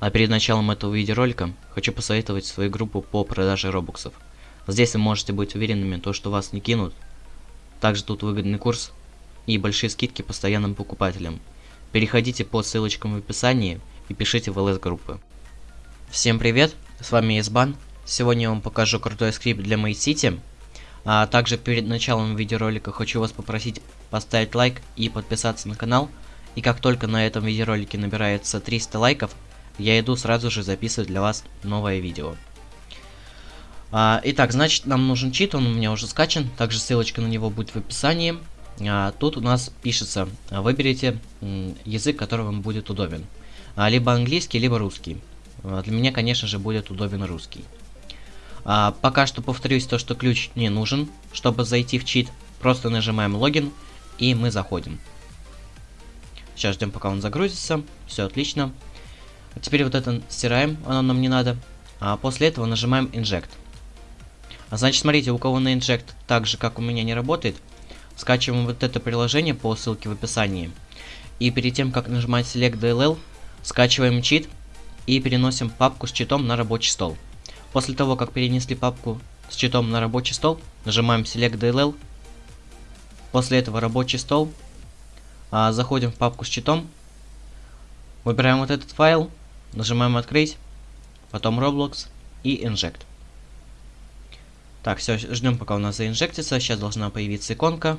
А перед началом этого видеоролика хочу посоветовать свою группу по продаже робоксов. Здесь вы можете быть уверенными, то, что вас не кинут. Также тут выгодный курс и большие скидки постоянным покупателям. Переходите по ссылочкам в описании и пишите в ЛС-группы. Всем привет, с вами Избан. Сегодня я вам покажу крутой скрипт для City. А также перед началом видеоролика хочу вас попросить поставить лайк и подписаться на канал. И как только на этом видеоролике набирается 300 лайков, я иду сразу же записывать для вас новое видео. А, итак, значит, нам нужен чит, он у меня уже скачан, также ссылочка на него будет в описании. А, тут у нас пишется, выберите язык, который вам будет удобен. А, либо английский, либо русский. А, для меня, конечно же, будет удобен русский. А, пока что повторюсь то, что ключ не нужен, чтобы зайти в чит. Просто нажимаем логин, и мы заходим. Сейчас ждем, пока он загрузится. Все отлично. Теперь вот это стираем, оно нам не надо. А после этого нажимаем Inject. А значит, смотрите, у кого на Inject так же, как у меня, не работает, скачиваем вот это приложение по ссылке в описании. И перед тем, как нажимать Select DLL, скачиваем чит и переносим папку с читом на рабочий стол. После того, как перенесли папку с читом на рабочий стол, нажимаем Select DLL. После этого рабочий стол. А, заходим в папку с читом. Выбираем вот этот файл. Нажимаем открыть, потом Roblox и Inject. Так, все, ждем пока у нас заинжектится. Сейчас должна появиться иконка.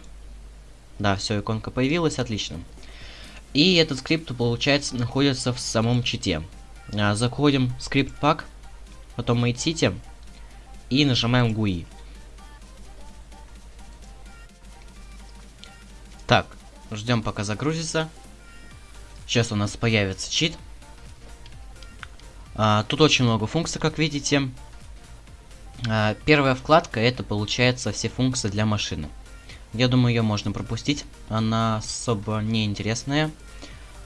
Да, все, иконка появилась, отлично. И этот скрипт, получается, находится в самом чите. А, заходим в скрипт пак, потом Made City и нажимаем GUI. Так, ждем пока загрузится. Сейчас у нас появится чит. А, тут очень много функций, как видите. А, первая вкладка это получается все функции для машины. Я думаю, ее можно пропустить. Она особо не интересная.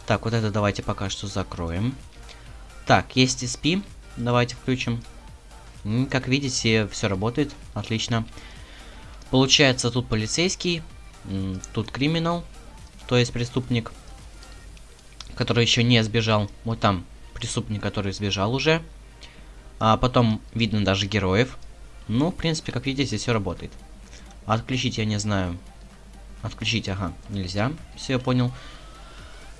Так, вот это давайте пока что закроем. Так, есть SP. Давайте включим. Как видите, все работает. Отлично. Получается, тут полицейский. Тут криминал. То есть преступник. Который еще не сбежал. Вот там преступник, который сбежал уже. А потом видно даже героев. Ну, в принципе, как видите, все работает. Отключить я не знаю. Отключить, ага, нельзя. Все, я понял.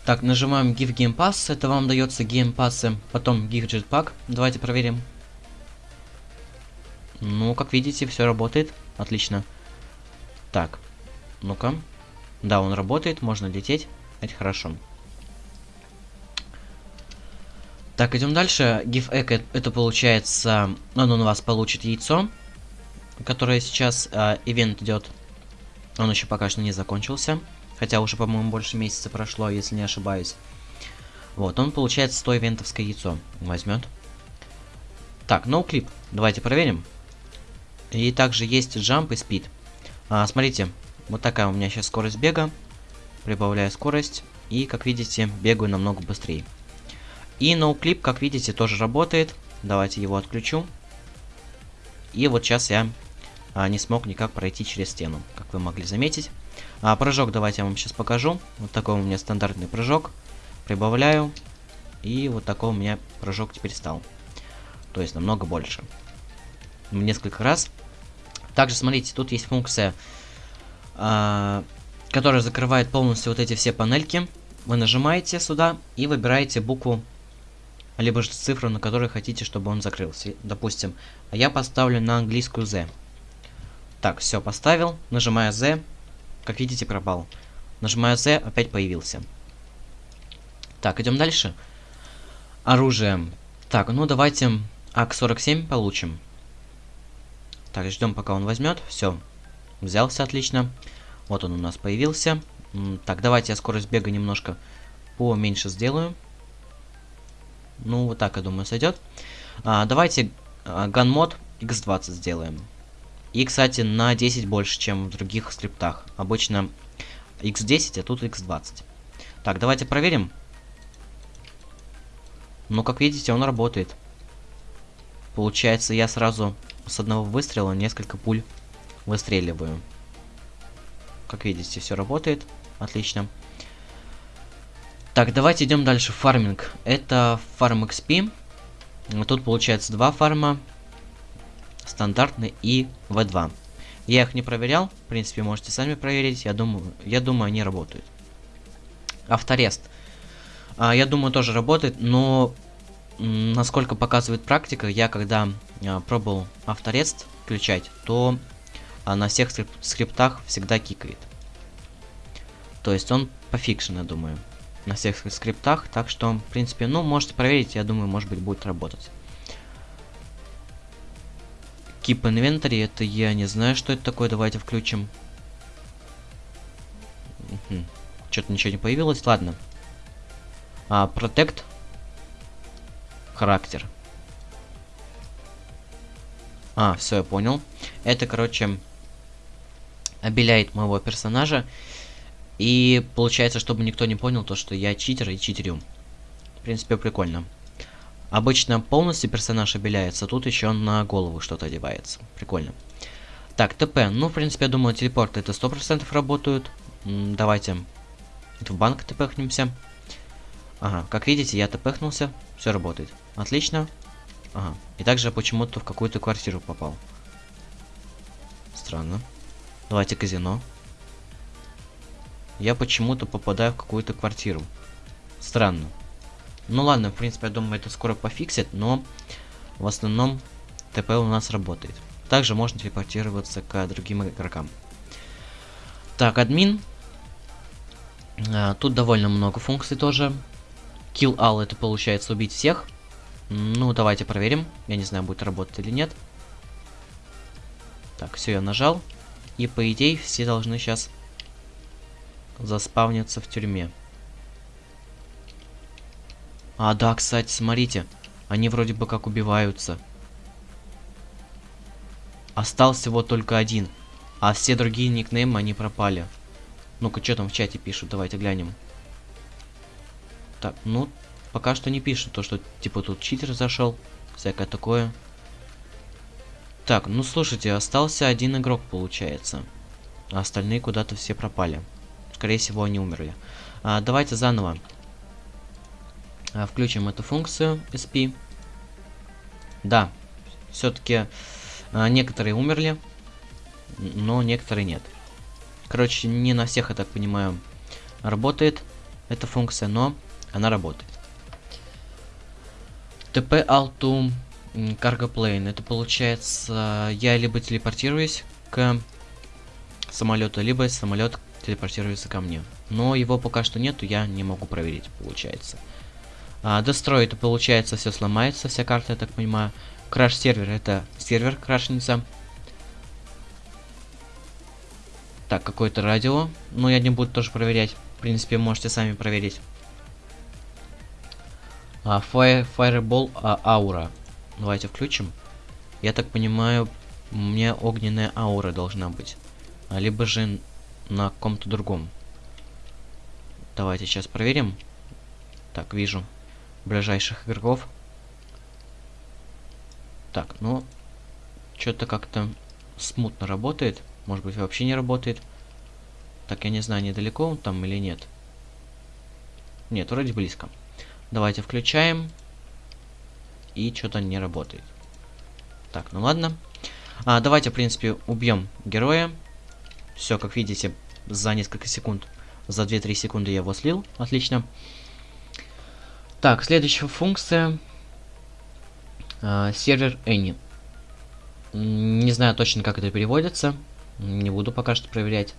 Так, нажимаем Give Game Pass. Это вам дается геймпассы. Потом Give Jetpack. Давайте проверим. Ну, как видите, все работает. Отлично. Так, ну-ка. Да, он работает, можно лететь. Это хорошо. Так, идем дальше. Give Egg это получается, он у вас получит яйцо, которое сейчас э, идет. Он еще пока что не закончился. Хотя уже, по-моему, больше месяца прошло, если не ошибаюсь. Вот, он получает 100 ивентовское яйцо. Возьмет. Так. No Давайте проверим. И также есть jump и speed. А, смотрите, вот такая у меня сейчас скорость бега. Прибавляю скорость. И, как видите, бегаю намного быстрее. И ноуклип, как видите, тоже работает. Давайте его отключу. И вот сейчас я а, не смог никак пройти через стену, как вы могли заметить. А, прыжок давайте я вам сейчас покажу. Вот такой у меня стандартный прыжок. Прибавляю. И вот такой у меня прыжок теперь стал. То есть намного больше. Несколько раз. Также, смотрите, тут есть функция, а, которая закрывает полностью вот эти все панельки. Вы нажимаете сюда и выбираете букву либо же цифру, на которой хотите, чтобы он закрылся. Допустим, я поставлю на английскую Z. Так, все, поставил. Нажимаю Z. Как видите, пропал. Нажимаю Z, опять появился. Так, идем дальше. Оружие. Так, ну давайте АК-47 получим. Так, ждем, пока он возьмет. Все, взялся отлично. Вот он у нас появился. Так, давайте я скорость бега немножко поменьше сделаю. Ну, вот так, я думаю, сойдет. А, давайте а, ганмод x20 сделаем. И, кстати, на 10 больше, чем в других скриптах. Обычно x10, а тут x20. Так, давайте проверим. Ну, как видите, он работает. Получается, я сразу с одного выстрела несколько пуль выстреливаю. Как видите, все работает. Отлично. Так, давайте идем дальше. Фарминг. Это фарм XP. Тут получается два фарма. Стандартный и V2. Я их не проверял. В принципе, можете сами проверить. Я думаю, я думаю, они работают. Авторест. А, я думаю, тоже работает, но насколько показывает практика, я когда а, пробовал авторест включать, то а, на всех скрип скриптах всегда кикает. То есть он пофикшен, я думаю, на всех скриптах. Так что, в принципе, ну, можете проверить, я думаю, может быть, будет работать. Keep Inventory, это я не знаю, что это такое. Давайте включим. Что-то ничего не появилось. Ладно. А, Protect. Характер. А, все, я понял. Это, короче, обеляет моего персонажа. И получается, чтобы никто не понял, то, что я читер и читерю. В принципе, прикольно. Обычно полностью персонаж обеляется, тут еще на голову что-то одевается. Прикольно. Так, ТП. Ну, в принципе, я думаю, телепорты это 100% работают. М давайте в банк тпхнемся. Ага, как видите, я тпхнулся. Все работает. Отлично. Ага. И также почему-то в какую-то квартиру попал. Странно. Давайте казино. Я почему-то попадаю в какую-то квартиру. Странно. Ну ладно, в принципе, я думаю, это скоро пофиксит, но в основном ТП у нас работает. Также можно телепортироваться к другим игрокам. Так, админ. А, тут довольно много функций тоже. Kill all это получается убить всех. Ну, давайте проверим. Я не знаю, будет работать или нет. Так, все, я нажал. И по идее все должны сейчас заспавниться в тюрьме. А, да, кстати, смотрите. Они вроде бы как убиваются. Остался всего только один. А все другие никнеймы, они пропали. Ну-ка, что там в чате пишут? Давайте глянем. Так, ну, пока что не пишут. То, что, типа, тут читер зашел. Всякое такое. Так, ну, слушайте, остался один игрок, получается. А остальные куда-то все пропали. Скорее всего, они умерли. А, давайте заново. А, включим эту функцию SP. Да, все-таки а, некоторые умерли, но некоторые нет. Короче, не на всех, я так понимаю, работает эта функция, но она работает. TP Alto Cargo Plane. Это получается, я либо телепортируюсь к самолету, либо самолет телепортируется ко мне. Но его пока что нету, я не могу проверить, получается. А, Destroy это получается все сломается, вся карта, я так понимаю. Краш сервер это сервер крашнется. Так, какое-то радио. Ну, я не буду тоже проверять. В принципе, можете сами проверить. А, fire, Fireball а, аура. Давайте включим. Я так понимаю, у меня огненная аура должна быть. А, либо же на каком-то другом. Давайте сейчас проверим. Так, вижу ближайших игроков. Так, ну, что-то как-то смутно работает. Может быть, вообще не работает. Так, я не знаю, недалеко он там или нет. Нет, вроде близко. Давайте включаем. И что-то не работает. Так, ну ладно. А, давайте, в принципе, убьем героя. Все, как видите, за несколько секунд, за 2-3 секунды я его слил. Отлично. Так, следующая функция. Э, сервер Any. Не знаю точно, как это переводится. Не буду пока что проверять.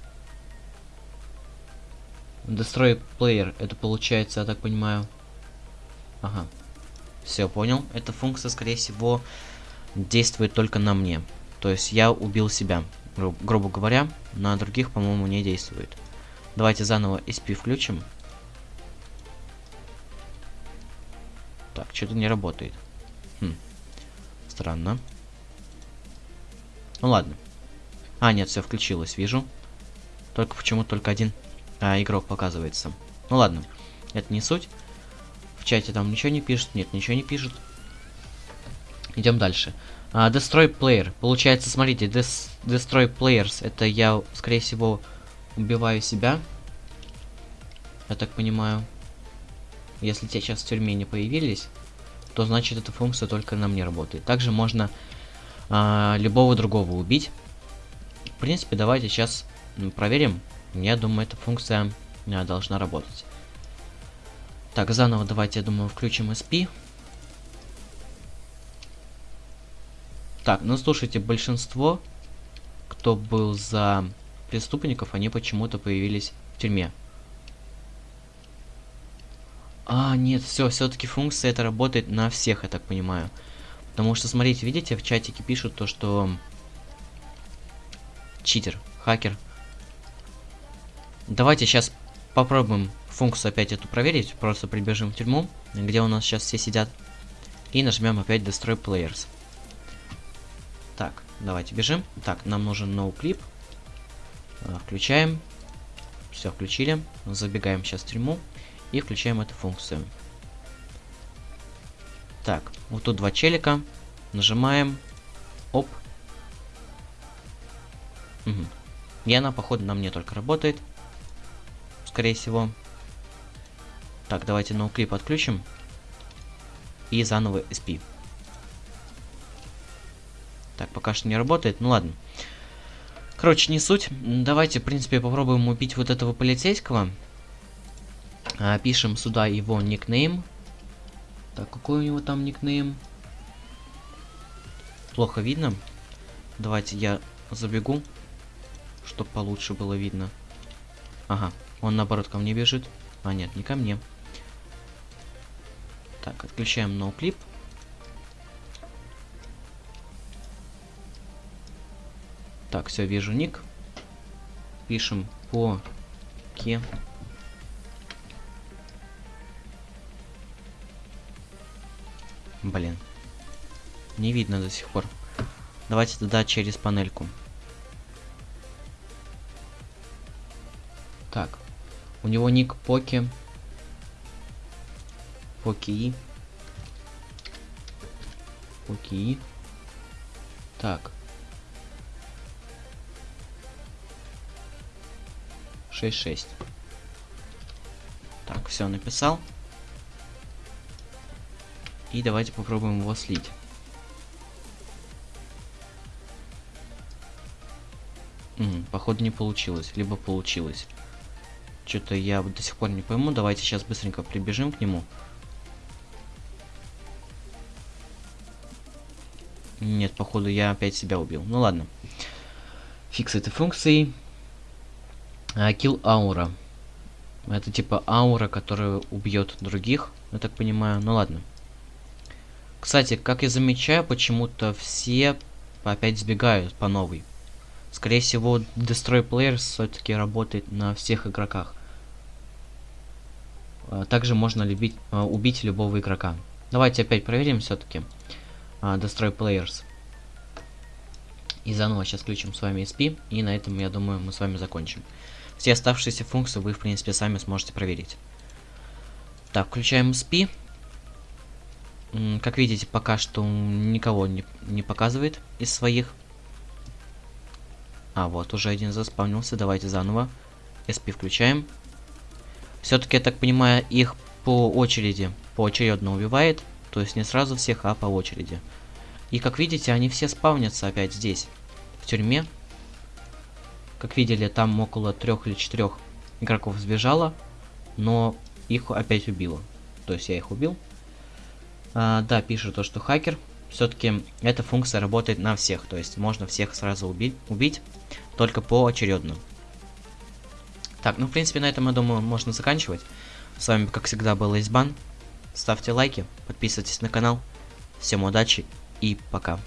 Destroy Player. Это получается, я так понимаю... Ага. Все, понял. Эта функция, скорее всего, действует только на мне. То есть я убил себя, гру грубо говоря. На других, по-моему, не действует. Давайте заново SP включим. Так, что-то не работает. Хм. Странно. Ну ладно. А, нет, все включилось, вижу. Только почему только один а, игрок показывается. Ну ладно, это не суть. В чате там ничего не пишет, нет, ничего не пишет. Идем дальше. А, destroy player. Получается, смотрите, des destroy players. Это я, скорее всего, убиваю себя. Я так понимаю. если те сейчас в тюрьме не появились, то значит эта функция только на мне работает. Также можно а, любого другого убить. В принципе, давайте сейчас проверим. Я думаю, эта функция а, должна работать. Так, заново давайте, я думаю, включим SP. Так, ну слушайте, большинство, кто был за преступников, они почему-то появились в тюрьме. А, нет, все, все-таки функция это работает на всех, я так понимаю. Потому что, смотрите, видите, в чатике пишут то, что читер, хакер. Давайте сейчас попробуем функцию опять эту проверить. Просто прибежим в тюрьму, где у нас сейчас все сидят. И нажмем опять Destroy Players. Так, давайте бежим. Так, нам нужен no clip. А, включаем. Все, включили. Забегаем сейчас в тюрьму. И включаем эту функцию. Так, вот тут два челика. Нажимаем. Оп. Угу. И она, походу, на мне только работает. Скорее всего. Так, давайте ноуклип отключим. И заново SP. Так, пока что не работает. Ну ладно. Короче, не суть. Давайте, в принципе, попробуем убить вот этого полицейского. А, пишем сюда его никнейм. Так, какой у него там никнейм? Плохо видно. Давайте я забегу, чтобы получше было видно. Ага, он наоборот ко мне бежит. А, нет, не ко мне. Так, отключаем ноуклип. Так, все, вижу ник. Пишем по ке Блин. Не видно до сих пор. Давайте тогда через панельку. Так. У него ник Поки. Поки. Поки. Так. 6-6. Так, все написал. И давайте попробуем его слить. М походу не получилось, либо получилось. Что-то я до сих пор не пойму. Давайте сейчас быстренько прибежим к нему. Нет, походу я опять себя убил. Ну ладно. Фикс этой функции. Kill аура. Это типа аура, которая убьет других, я так понимаю. Ну ладно. Кстати, как я замечаю, почему-то все опять сбегают по новой. Скорее всего, Destroy Players все-таки работает на всех игроках. А, также можно любить, а, убить любого игрока. Давайте опять проверим все-таки а, Destroy Players. И заново сейчас включим с вами SP. И на этом, я думаю, мы с вами закончим. Все оставшиеся функции вы, в принципе, сами сможете проверить. Так, включаем SP. Как видите, пока что никого не, не показывает из своих. А, вот, уже один заспавнился. Давайте заново. SP включаем. Все-таки, я так понимаю, их по очереди, поочередно убивает. То есть не сразу всех, а по очереди. И как видите, они все спавнятся опять здесь, в тюрьме. Как видели, там около трех или четырех игроков сбежало, но их опять убило. То есть я их убил. А, да, пишет то, что хакер. Все-таки эта функция работает на всех, то есть можно всех сразу убить, убить только поочередно. Так, ну в принципе на этом, я думаю, можно заканчивать. С вами, как всегда, был Избан. Ставьте лайки, подписывайтесь на канал. Всем удачи и пока.